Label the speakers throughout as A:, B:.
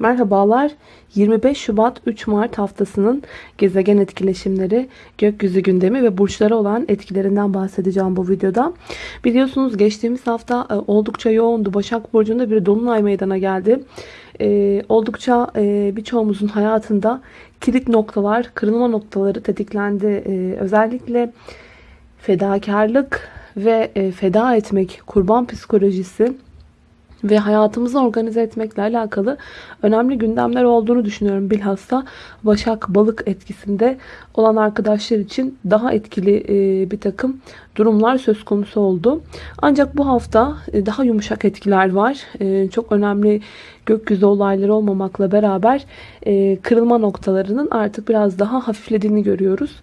A: Merhabalar. 25 Şubat 3 Mart haftasının gezegen etkileşimleri, gökyüzü gündemi ve burçlara olan etkilerinden bahsedeceğim bu videoda. Biliyorsunuz geçtiğimiz hafta e, oldukça yoğundu. Başak Burcu'nda bir dolunay meydana geldi. Ee, oldukça e, birçoğumuzun hayatında kilit noktalar, kırılma noktaları tetiklendi. Ee, özellikle fedakarlık ve e, feda etmek, kurban psikolojisi ve hayatımızı organize etmekle alakalı önemli gündemler olduğunu düşünüyorum. Bilhassa Başak Balık etkisinde olan arkadaşlar için daha etkili e, bir takım durumlar söz konusu oldu. Ancak bu hafta e, daha yumuşak etkiler var. E, çok önemli gökyüzü olayları olmamakla beraber kırılma noktalarının artık biraz daha hafiflediğini görüyoruz.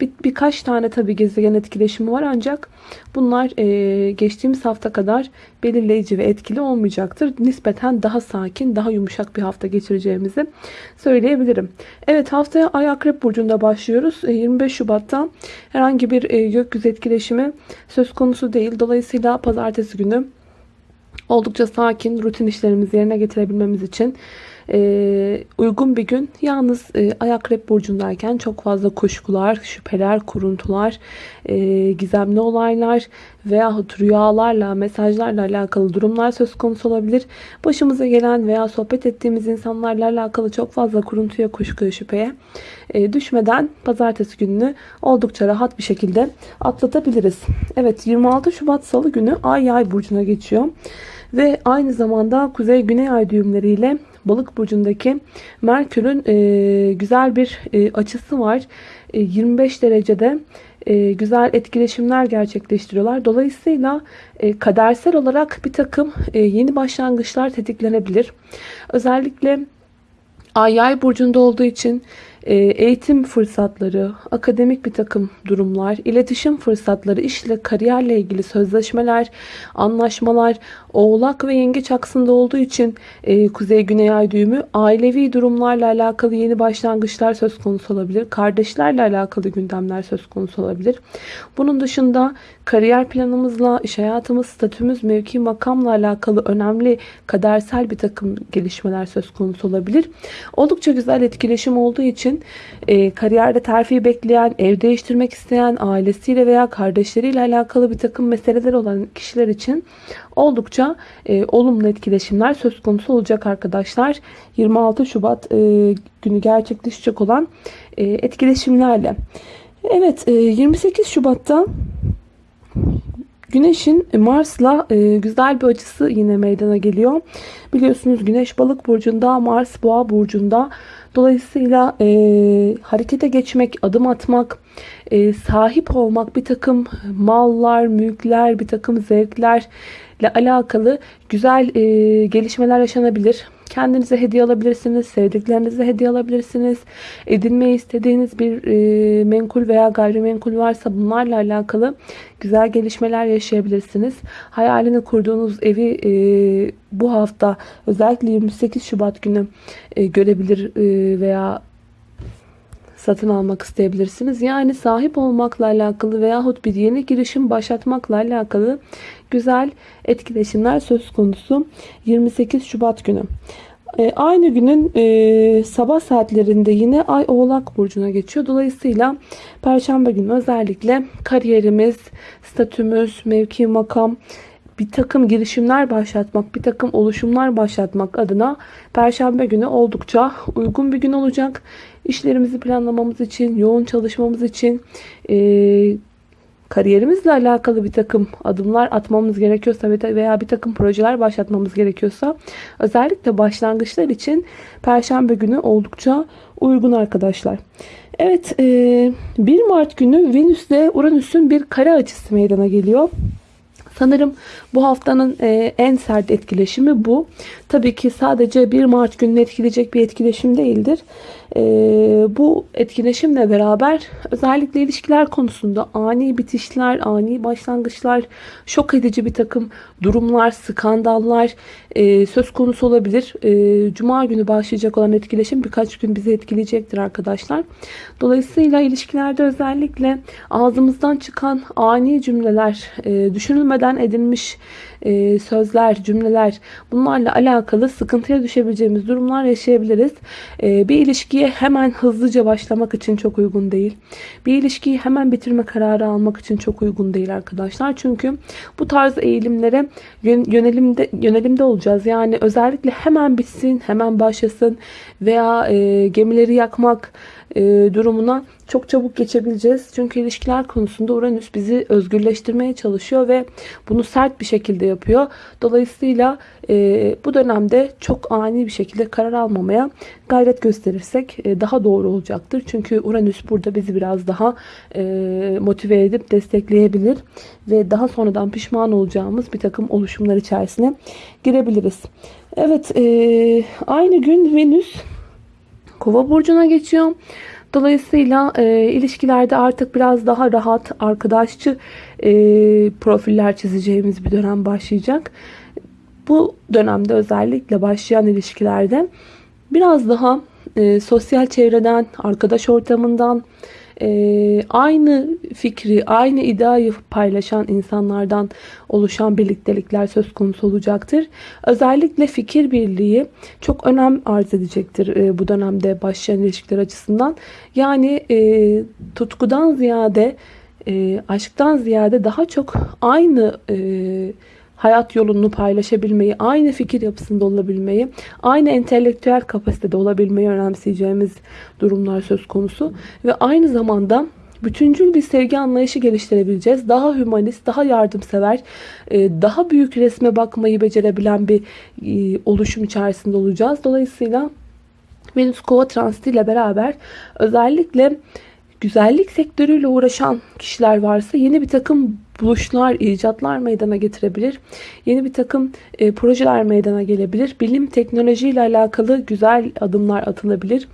A: Bir, birkaç tane tabi gezegen etkileşimi var ancak bunlar geçtiğimiz hafta kadar belirleyici ve etkili olmayacaktır. Nispeten daha sakin, daha yumuşak bir hafta geçireceğimizi söyleyebilirim. Evet haftaya Ay Akrep Burcu'nda başlıyoruz. 25 Şubat'ta herhangi bir gökyüzü etkileşimi söz konusu değil. Dolayısıyla pazartesi günü oldukça sakin rutin işlerimizi yerine getirebilmemiz için e, uygun bir gün. Yalnız e, ayak rep burcundayken çok fazla kuşkular, şüpheler, kuruntular, e, gizemli olaylar veyahut rüyalarla, mesajlarla alakalı durumlar söz konusu olabilir. Başımıza gelen veya sohbet ettiğimiz insanlarla alakalı çok fazla kuruntuya, kuşkuya, şüpheye e, düşmeden pazartesi gününü oldukça rahat bir şekilde atlatabiliriz. Evet 26 Şubat Salı günü Ay Yay burcuna geçiyor. Ve aynı zamanda Kuzey Güney Ay düğümleriyle Balık burcundaki Merkür'ün e, güzel bir e, açısı var. E, 25 derecede e, güzel etkileşimler gerçekleştiriyorlar. Dolayısıyla e, kadersel olarak bir takım e, yeni başlangıçlar tetiklenebilir. Özellikle Ay yay burcunda olduğu için e, eğitim fırsatları, akademik bir takım durumlar, iletişim fırsatları, işle, kariyerle ilgili sözleşmeler, anlaşmalar, oğlak ve yengeç aksında olduğu için e, kuzey-güney ay düğümü ailevi durumlarla alakalı yeni başlangıçlar söz konusu olabilir. Kardeşlerle alakalı gündemler söz konusu olabilir. Bunun dışında kariyer planımızla, iş hayatımız, statümüz, mevki, makamla alakalı önemli kadersel bir takım gelişmeler söz konusu olabilir. Oldukça güzel etkileşim olduğu için e, kariyerde terfi bekleyen, ev değiştirmek isteyen, ailesiyle veya kardeşleriyle alakalı bir takım meseleler olan kişiler için oldukça e, olumlu etkileşimler söz konusu olacak arkadaşlar. 26 Şubat e, günü gerçekleşecek olan e, etkileşimlerle. Evet e, 28 Şubat'ta Güneşin Mars'la e, güzel bir açısı yine meydana geliyor. Biliyorsunuz Güneş balık burcunda, Mars boğa burcunda. Dolayısıyla e, harekete geçmek, adım atmak, e, sahip olmak, bir takım mallar, mülkler, bir takım zevklerle alakalı güzel e, gelişmeler yaşanabilir. Kendinize hediye alabilirsiniz, sevdiklerinize hediye alabilirsiniz. Edinmeyi istediğiniz bir e, menkul veya gayrimenkul varsa bunlarla alakalı güzel gelişmeler yaşayabilirsiniz. Hayalini kurduğunuz evi e, bu hafta özellikle 28 Şubat günü e, görebilir veya satın almak isteyebilirsiniz. Yani sahip olmakla alakalı veyahut bir yeni girişim başlatmakla alakalı güzel etkileşimler söz konusu 28 Şubat günü. E, aynı günün e, sabah saatlerinde yine Ay Oğlak Burcu'na geçiyor. Dolayısıyla Perşembe günü özellikle kariyerimiz, statümüz, mevki, makam, bir takım girişimler başlatmak, bir takım oluşumlar başlatmak adına Perşembe günü oldukça uygun bir gün olacak. İşlerimizi planlamamız için, yoğun çalışmamız için, e, kariyerimizle alakalı bir takım adımlar atmamız gerekiyorsa veya bir takım projeler başlatmamız gerekiyorsa özellikle başlangıçlar için Perşembe günü oldukça uygun arkadaşlar. Evet 1 Mart günü Venüs ile Uranüs'ün bir kare açısı meydana geliyor. Sanırım bu haftanın e, en sert etkileşimi bu. Tabii ki sadece 1 Mart gününü etkileyecek bir etkileşim değildir. E, bu etkileşimle beraber özellikle ilişkiler konusunda ani bitişler, ani başlangıçlar, şok edici bir takım durumlar, skandallar e, söz konusu olabilir. Cuma günü başlayacak olan etkileşim birkaç gün bizi etkileyecektir arkadaşlar. Dolayısıyla ilişkilerde özellikle ağzımızdan çıkan ani cümleler, düşünülmeden geçmişten edilmiş e, sözler, cümleler bunlarla alakalı sıkıntıya düşebileceğimiz durumlar yaşayabiliriz. E, bir ilişkiye hemen hızlıca başlamak için çok uygun değil. Bir ilişkiyi hemen bitirme kararı almak için çok uygun değil arkadaşlar. Çünkü bu tarz eğilimlere yönelimde, yönelimde olacağız. Yani özellikle hemen bitsin, hemen başlasın veya e, gemileri yakmak e, durumuna çok çabuk geçebileceğiz. Çünkü ilişkiler konusunda Uranüs bizi özgürleştirmeye çalışıyor ve bunu sert bir şekilde yapıyor. Dolayısıyla e, bu dönemde çok ani bir şekilde karar almamaya gayret gösterirsek e, daha doğru olacaktır. Çünkü Uranüs burada bizi biraz daha e, motive edip destekleyebilir ve daha sonradan pişman olacağımız bir takım oluşumlar içerisine girebiliriz. Evet, e, aynı gün Venüs Kova burcuna geçiyor. Dolayısıyla e, ilişkilerde artık biraz daha rahat, arkadaşçı e, profiller çizeceğimiz bir dönem başlayacak. Bu dönemde özellikle başlayan ilişkilerde biraz daha e, sosyal çevreden, arkadaş ortamından, e, aynı fikri, aynı iddiayı paylaşan insanlardan oluşan birliktelikler söz konusu olacaktır. Özellikle fikir birliği çok önem arz edecektir e, bu dönemde başlayan ilişkiler açısından. Yani e, tutkudan ziyade, e, aşktan ziyade daha çok aynı e, hayat yolunu paylaşabilmeyi, aynı fikir yapısında olabilmeyi, aynı entelektüel kapasitede olabilmeyi önemseyeceğimiz durumlar söz konusu. Ve aynı zamanda bütüncül bir sevgi anlayışı geliştirebileceğiz. Daha hümanist, daha yardımsever, e, daha büyük resme bakmayı becerebilen bir e, oluşum içerisinde olacağız. Dolayısıyla Venüs Kova transiti ile beraber özellikle güzellik sektörüyle uğraşan kişiler varsa yeni bir takım buluşlar, icatlar meydana getirebilir. Yeni bir takım e, projeler meydana gelebilir. Bilim, teknoloji ile alakalı güzel adımlar atılabilir.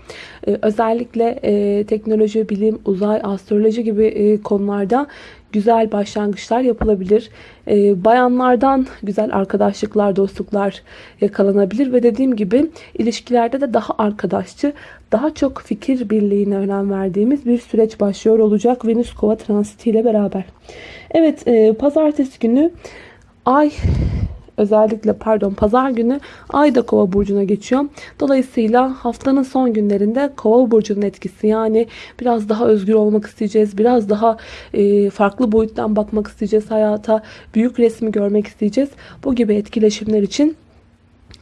A: E, özellikle e, teknoloji, bilim, uzay, astroloji gibi e, konularda güzel başlangıçlar yapılabilir. E, bayanlardan güzel arkadaşlıklar, dostluklar yakalanabilir ve dediğim gibi ilişkilerde de daha arkadaşçı, daha çok fikir birliğine önem verdiğimiz bir süreç başlıyor olacak Venüs Kova transiti ile beraber. Evet, e, pazartesi günü Ay özellikle pardon pazar günü ay da kova burcuna geçiyor. Dolayısıyla haftanın son günlerinde kova burcunun etkisi yani biraz daha özgür olmak isteyeceğiz. Biraz daha e, farklı boyuttan bakmak isteyeceğiz hayata. Büyük resmi görmek isteyeceğiz. Bu gibi etkileşimler için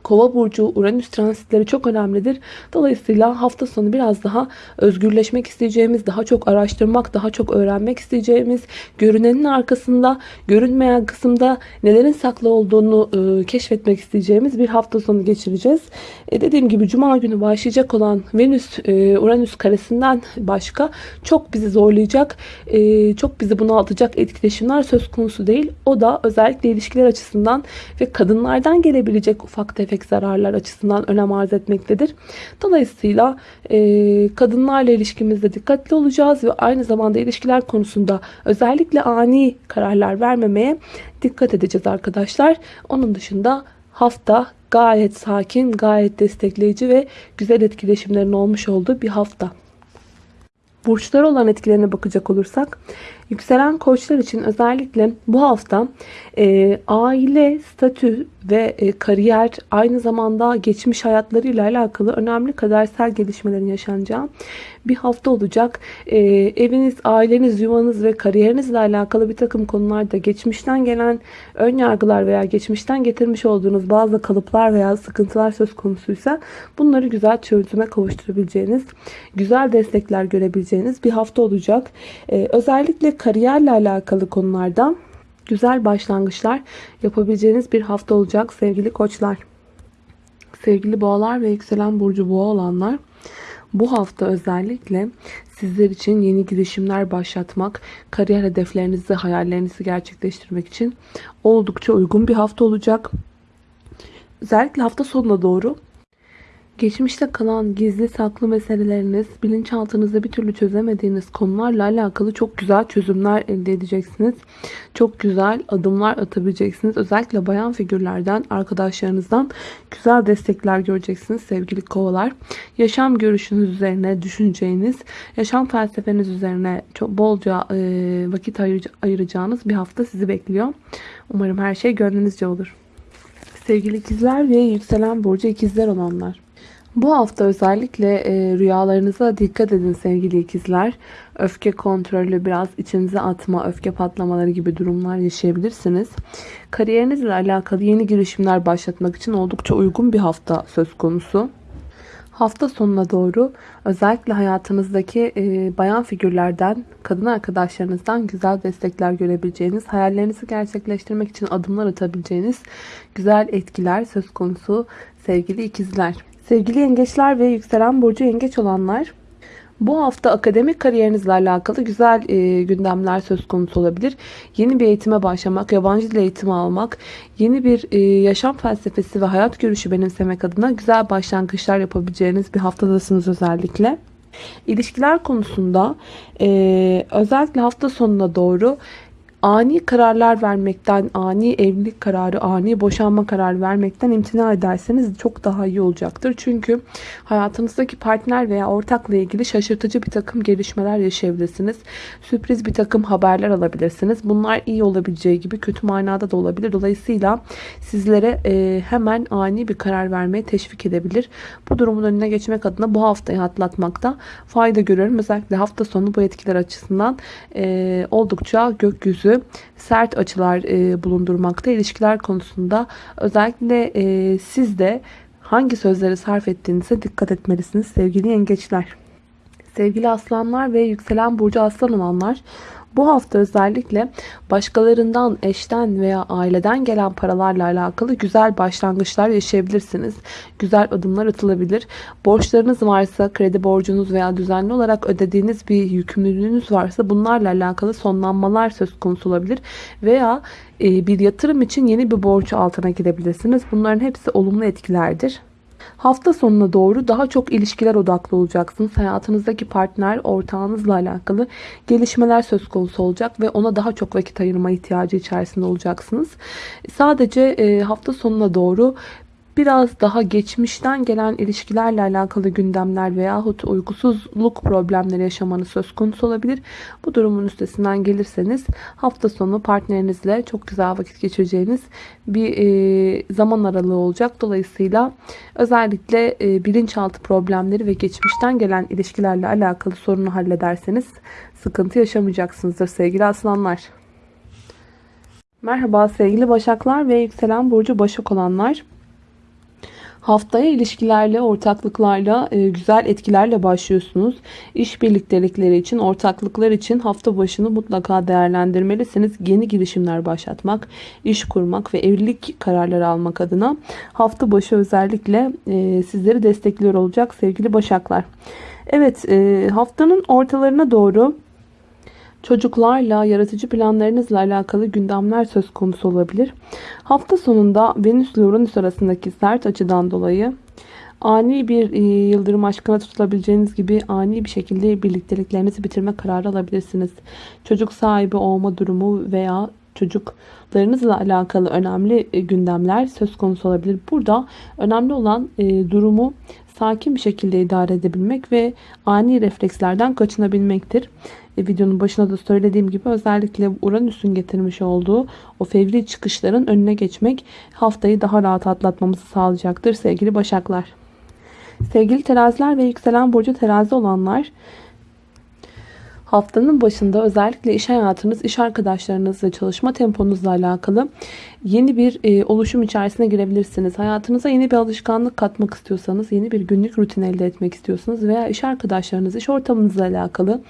A: Kova burcu Uranüs transitleri çok önemlidir. Dolayısıyla hafta sonu biraz daha özgürleşmek isteyeceğimiz, daha çok araştırmak, daha çok öğrenmek isteyeceğimiz, görünenin arkasında, görünmeyen kısımda nelerin saklı olduğunu e, keşfetmek isteyeceğimiz bir hafta sonu geçireceğiz. E, dediğim gibi cuma günü başlayacak olan Venüs e, Uranüs karesinden başka çok bizi zorlayacak, e, çok bizi bunaltacak etkileşimler söz konusu değil. O da özellikle ilişkiler açısından ve kadınlardan gelebilecek ufak tefek tek zararlar açısından önem arz etmektedir. Dolayısıyla e, kadınlarla ilişkimizde dikkatli olacağız ve aynı zamanda ilişkiler konusunda özellikle ani kararlar vermemeye dikkat edeceğiz arkadaşlar. Onun dışında hafta gayet sakin, gayet destekleyici ve güzel etkileşimlerin olmuş olduğu bir hafta. Burçlar olan etkilerine bakacak olursak yükselen koçlar için özellikle bu hafta e, aile, statü ve e, kariyer aynı zamanda geçmiş hayatlarıyla alakalı önemli kadersel gelişmelerin yaşanacağı bir hafta olacak. E, eviniz, aileniz, yuvanız ve kariyerinizle alakalı bir takım konularda geçmişten gelen ön yargılar veya geçmişten getirmiş olduğunuz bazı kalıplar veya sıkıntılar söz konusuysa bunları güzel çözüme kavuşturabileceğiniz, güzel destekler görebileceğiniz bir hafta olacak. E, özellikle kariyerle alakalı konularda güzel başlangıçlar yapabileceğiniz bir hafta olacak sevgili koçlar. Sevgili boğalar ve yükselen burcu boğa olanlar bu hafta özellikle sizler için yeni girişimler başlatmak, kariyer hedeflerinizi, hayallerinizi gerçekleştirmek için oldukça uygun bir hafta olacak. Özellikle hafta sonuna doğru Geçmişte kalan gizli saklı meseleleriniz, bilinçaltınızda bir türlü çözemediğiniz konularla alakalı çok güzel çözümler elde edeceksiniz. Çok güzel adımlar atabileceksiniz. Özellikle bayan figürlerden, arkadaşlarınızdan güzel destekler göreceksiniz sevgili kovalar. Yaşam görüşünüz üzerine düşüneceğiniz, yaşam felsefeniz üzerine çok bolca e, vakit ayıracağınız bir hafta sizi bekliyor. Umarım her şey gönlünüzce olur. Sevgili ikizler ve yükselen burcu ikizler olanlar. Bu hafta özellikle e, rüyalarınıza dikkat edin sevgili ikizler. Öfke kontrolü, biraz içinize atma, öfke patlamaları gibi durumlar yaşayabilirsiniz. Kariyerinizle alakalı yeni girişimler başlatmak için oldukça uygun bir hafta söz konusu. Hafta sonuna doğru özellikle hayatınızdaki e, bayan figürlerden, kadın arkadaşlarınızdan güzel destekler görebileceğiniz, hayallerinizi gerçekleştirmek için adımlar atabileceğiniz güzel etkiler söz konusu sevgili ikizler. Sevgili yengeçler ve yükselen burcu yengeç olanlar bu hafta akademik kariyerinizle alakalı güzel e, gündemler söz konusu olabilir. Yeni bir eğitime başlamak, yabancı dil eğitimi almak, yeni bir e, yaşam felsefesi ve hayat görüşü benimsemek adına güzel başlangıçlar yapabileceğiniz bir haftadasınız özellikle. İlişkiler konusunda e, özellikle hafta sonuna doğru ani kararlar vermekten, ani evlilik kararı, ani boşanma kararı vermekten imtina ederseniz çok daha iyi olacaktır. Çünkü hayatınızdaki partner veya ortakla ilgili şaşırtıcı bir takım gelişmeler yaşayabilirsiniz. Sürpriz bir takım haberler alabilirsiniz. Bunlar iyi olabileceği gibi kötü manada da olabilir. Dolayısıyla sizlere e, hemen ani bir karar vermeye teşvik edebilir. Bu durumun önüne geçmek adına bu haftayı atlatmakta fayda görüyorum. Özellikle hafta sonu bu etkiler açısından e, oldukça gökyüzü sert açılar e, bulundurmakta. ilişkiler konusunda özellikle e, siz de hangi sözleri sarf ettiğinize dikkat etmelisiniz sevgili yengeçler. Sevgili aslanlar ve yükselen burcu aslan olanlar bu hafta özellikle başkalarından, eşten veya aileden gelen paralarla alakalı güzel başlangıçlar yaşayabilirsiniz. Güzel adımlar atılabilir. Borçlarınız varsa, kredi borcunuz veya düzenli olarak ödediğiniz bir yükümlülüğünüz varsa bunlarla alakalı sonlanmalar söz konusu olabilir. Veya e, bir yatırım için yeni bir borç altına girebilirsiniz. Bunların hepsi olumlu etkilerdir. Hafta sonuna doğru daha çok ilişkiler odaklı olacaksınız. Hayatınızdaki partner, ortağınızla alakalı gelişmeler söz konusu olacak ve ona daha çok vakit ayırma ihtiyacı içerisinde olacaksınız. Sadece e, hafta sonuna doğru biraz daha geçmişten gelen ilişkilerle alakalı gündemler veyahut uykusuzluk problemleri yaşamanız söz konusu olabilir. Bu durumun üstesinden gelirseniz hafta sonu partnerinizle çok güzel vakit geçireceğiniz bir e, zaman aralığı olacak. Dolayısıyla özellikle e, bilinçaltı problemleri ve geçmişten gelen ilişkilerle alakalı sorunu hallederseniz sıkıntı yaşamayacaksınızdır sevgili aslanlar. Merhaba sevgili başaklar ve yükselen burcu başak olanlar. Haftaya ilişkilerle, ortaklıklarla, e, güzel etkilerle başlıyorsunuz. İş birliktelikleri için, ortaklıklar için hafta başını mutlaka değerlendirmelisiniz. Yeni girişimler başlatmak, iş kurmak ve evlilik kararları almak adına hafta başı özellikle e, sizleri destekliyor olacak sevgili başaklar. Evet e, haftanın ortalarına doğru çocuklarla, yaratıcı planlarınızla alakalı gündemler söz konusu olabilir. Hafta sonunda Venüs ile Uranüs arasındaki sert açıdan dolayı ani bir e, yıldırım aşkına tutulabileceğiniz gibi ani bir şekilde birlikteliklerinizi bitirme kararı alabilirsiniz. Çocuk sahibi olma durumu veya çocuklarınızla alakalı önemli e, gündemler söz konusu olabilir. Burada önemli olan e, durumu sakin bir şekilde idare edebilmek ve ani reflekslerden kaçınabilmektir. E, videonun başına da söylediğim gibi özellikle Uranüs'ün getirmiş olduğu o fevri çıkışların önüne geçmek haftayı daha rahat atlatmamızı sağlayacaktır sevgili başaklar. Sevgili teraziler ve yükselen burcu terazi olanlar haftanın başında özellikle iş hayatınız, iş arkadaşlarınız ve çalışma temponuzla alakalı yeni bir e, oluşum içerisine girebilirsiniz. Hayatınıza yeni bir alışkanlık katmak istiyorsanız, yeni bir günlük rutin elde etmek istiyorsanız veya iş arkadaşlarınız, iş ortamınızla alakalı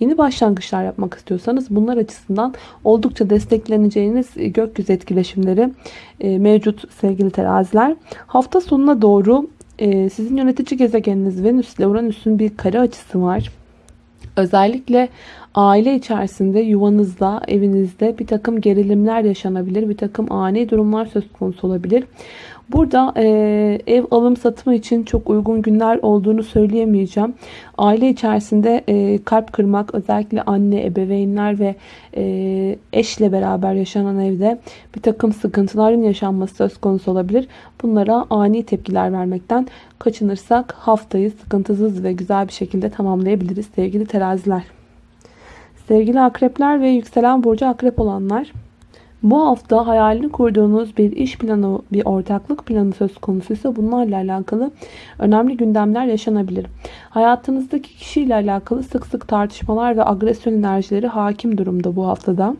A: yeni başlangıçlar yapmak istiyorsanız bunlar açısından oldukça destekleneceğiniz e, gökyüzü etkileşimleri e, mevcut sevgili teraziler. Hafta sonuna doğru e, sizin yönetici gezegeniniz Venüs ile Uranüs'ün bir kare açısı var. Özellikle aile içerisinde yuvanızda, evinizde bir takım gerilimler yaşanabilir. Bir takım ani durumlar söz konusu olabilir. Burada e, ev alım satımı için çok uygun günler olduğunu söyleyemeyeceğim. Aile içerisinde e, kalp kırmak özellikle anne, ebeveynler ve e, eşle beraber yaşanan evde bir takım sıkıntıların yaşanması söz konusu olabilir. Bunlara ani tepkiler vermekten kaçınırsak haftayı sıkıntısız ve güzel bir şekilde tamamlayabiliriz sevgili teraziler. Sevgili akrepler ve yükselen burcu akrep olanlar bu hafta hayalini kurduğunuz bir iş planı, bir ortaklık planı söz konusuysa bunlarla alakalı önemli gündemler yaşanabilir. Hayatınızdaki kişiyle alakalı sık sık tartışmalar ve agresyon enerjileri hakim durumda bu haftada.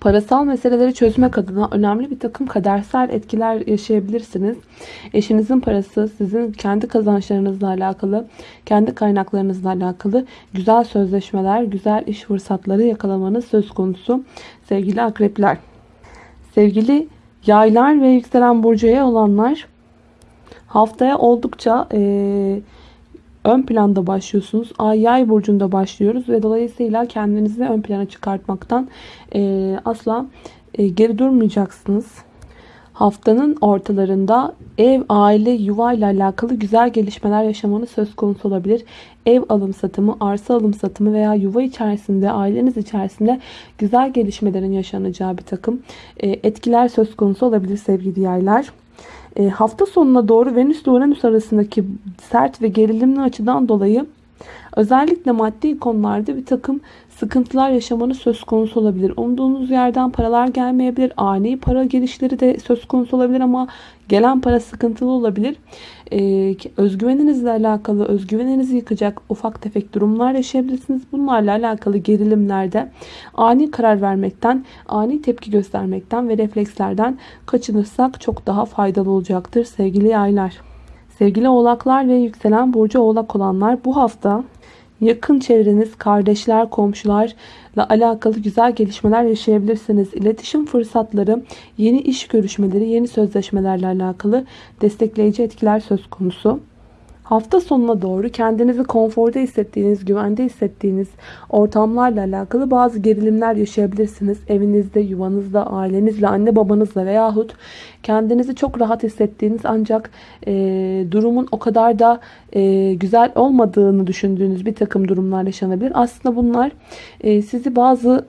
A: Parasal meseleleri çözmek adına önemli bir takım kadersel etkiler yaşayabilirsiniz. Eşinizin parası sizin kendi kazançlarınızla alakalı, kendi kaynaklarınızla alakalı güzel sözleşmeler, güzel iş fırsatları yakalamanız söz konusu sevgili akrepler. Sevgili yaylar ve yükselen burcuya olanlar haftaya oldukça eee ön planda başlıyorsunuz. Ay yay burcunda başlıyoruz ve dolayısıyla kendinizi ön plana çıkartmaktan e, asla e, geri durmayacaksınız. Haftanın ortalarında ev, aile, yuva ile alakalı güzel gelişmeler yaşamanız söz konusu olabilir. Ev alım satımı, arsa alım satımı veya yuva içerisinde, aileniz içerisinde güzel gelişmelerin yaşanacağı bir takım e, etkiler söz konusu olabilir sevgili yaylar. E, hafta sonuna doğru Venüs ile Uranüs arasındaki sert ve gerilimli açıdan dolayı özellikle maddi konularda bir takım sıkıntılar yaşamanı söz konusu olabilir. Umduğunuz yerden paralar gelmeyebilir. Ani para gelişleri de söz konusu olabilir ama gelen para sıkıntılı olabilir. Ee, özgüveninizle alakalı özgüveninizi yıkacak ufak tefek durumlar yaşayabilirsiniz. Bunlarla alakalı gerilimlerde ani karar vermekten, ani tepki göstermekten ve reflekslerden kaçınırsak çok daha faydalı olacaktır sevgili yaylar. Sevgili oğlaklar ve yükselen burcu oğlak olanlar bu hafta yakın çevreniz, kardeşler, komşularla alakalı güzel gelişmeler yaşayabilirsiniz. İletişim fırsatları, yeni iş görüşmeleri, yeni sözleşmelerle alakalı destekleyici etkiler söz konusu. Hafta sonuna doğru kendinizi konforda hissettiğiniz, güvende hissettiğiniz ortamlarla alakalı bazı gerilimler yaşayabilirsiniz. Evinizde, yuvanızda, ailenizle, anne babanızla veyahut kendinizi çok rahat hissettiğiniz ancak e, durumun o kadar da e, güzel olmadığını düşündüğünüz bir takım durumlar yaşanabilir. Aslında bunlar e, sizi bazı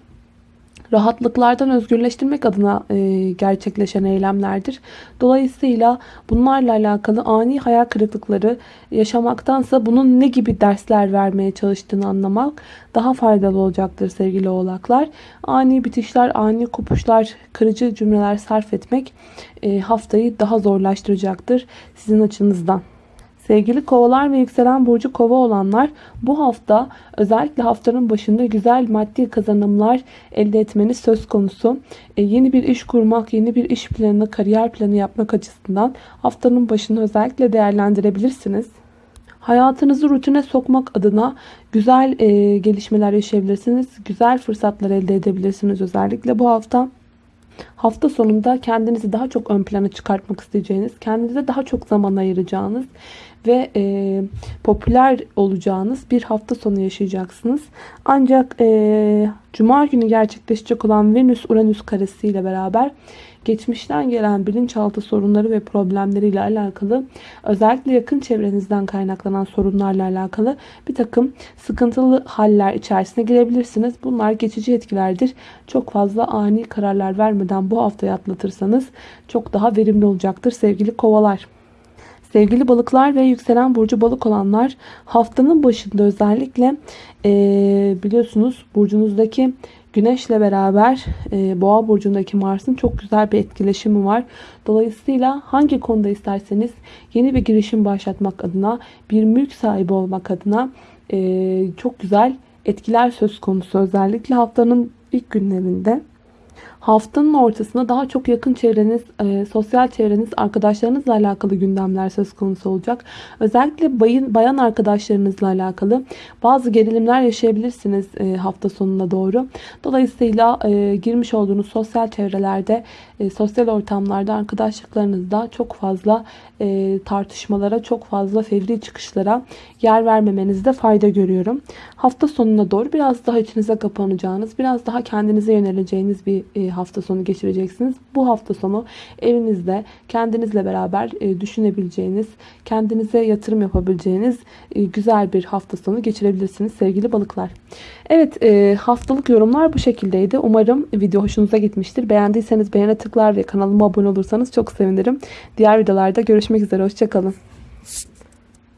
A: rahatlıklardan özgürleştirmek adına e, gerçekleşen eylemlerdir. Dolayısıyla bunlarla alakalı ani hayal kırıklıkları yaşamaktansa bunun ne gibi dersler vermeye çalıştığını anlamak daha faydalı olacaktır sevgili oğlaklar. Ani bitişler, ani kopuşlar, kırıcı cümleler sarf etmek e, haftayı daha zorlaştıracaktır sizin açınızdan. Sevgili kovalar ve yükselen burcu kova olanlar bu hafta özellikle haftanın başında güzel maddi kazanımlar elde etmeniz söz konusu. E, yeni bir iş kurmak, yeni bir iş planı, kariyer planı yapmak açısından haftanın başını özellikle değerlendirebilirsiniz. Hayatınızı rutine sokmak adına güzel e, gelişmeler yaşayabilirsiniz. Güzel fırsatlar elde edebilirsiniz özellikle bu hafta. Hafta sonunda kendinizi daha çok ön plana çıkartmak isteyeceğiniz, kendinize daha çok zaman ayıracağınız ve e, popüler olacağınız bir hafta sonu yaşayacaksınız. Ancak e, Cuma günü gerçekleşecek olan Venüs-Uranüs karesi ile beraber geçmişten gelen bilinçaltı sorunları ve problemleriyle alakalı özellikle yakın çevrenizden kaynaklanan sorunlarla alakalı bir takım sıkıntılı haller içerisine girebilirsiniz. Bunlar geçici etkilerdir. Çok fazla ani kararlar vermeden bu haftayı atlatırsanız çok daha verimli olacaktır sevgili kovalar. Sevgili balıklar ve yükselen burcu balık olanlar haftanın başında özellikle e, biliyorsunuz burcunuzdaki güneşle beraber e, boğa burcundaki Mars'ın çok güzel bir etkileşimi var. Dolayısıyla hangi konuda isterseniz yeni bir girişim başlatmak adına bir mülk sahibi olmak adına e, çok güzel etkiler söz konusu. Özellikle haftanın ilk günlerinde. Haftanın ortasında daha çok yakın çevreniz, e, sosyal çevreniz, arkadaşlarınızla alakalı gündemler söz konusu olacak. Özellikle bayın, bayan arkadaşlarınızla alakalı bazı gerilimler yaşayabilirsiniz e, hafta sonuna doğru. Dolayısıyla e, girmiş olduğunuz sosyal çevrelerde, e, sosyal ortamlarda arkadaşlıklarınızda çok fazla e, tartışmalara, çok fazla fevri çıkışlara yer vermemenizde fayda görüyorum. Hafta sonuna doğru biraz daha içinize kapanacağınız, biraz daha kendinize yöneleceğiniz bir e, hafta sonu geçireceksiniz. Bu hafta sonu evinizde kendinizle beraber e, düşünebileceğiniz, kendinize yatırım yapabileceğiniz e, güzel bir hafta sonu geçirebilirsiniz sevgili balıklar. Evet e, haftalık yorumlar bu şekildeydi. Umarım video hoşunuza gitmiştir. Beğendiyseniz beğene tıklar ve kanalıma abone olursanız çok sevinirim. Diğer videolarda görüşmek üzere. Hoşçakalın.